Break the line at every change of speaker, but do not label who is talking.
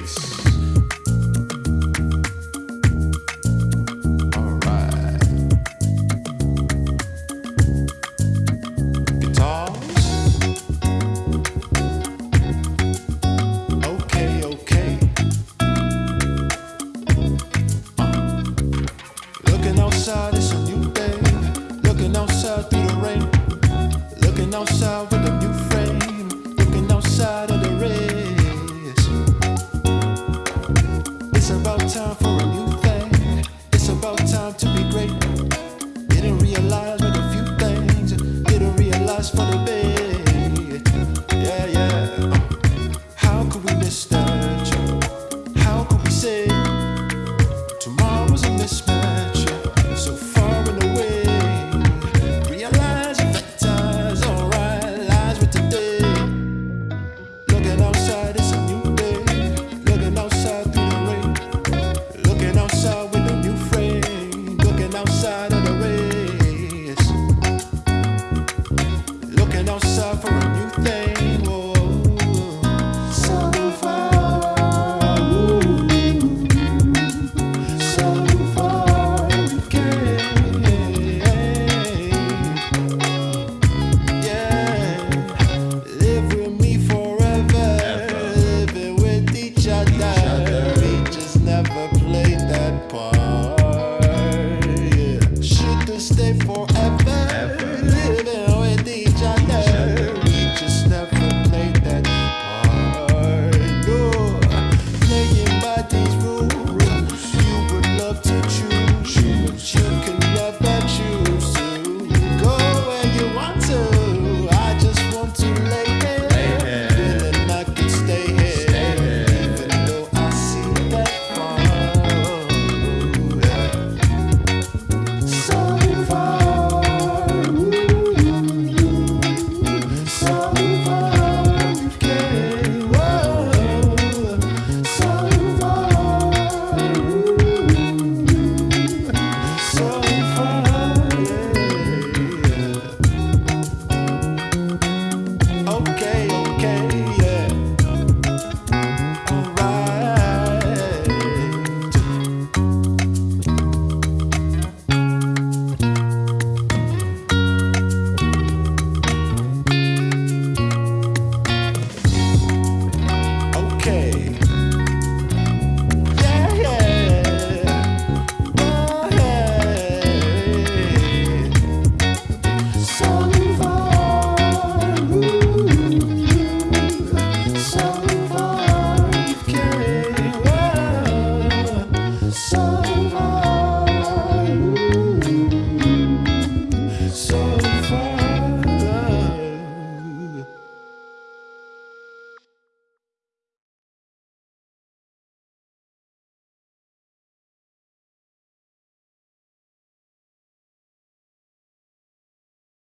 Nice. whisper. stay forever. Ever.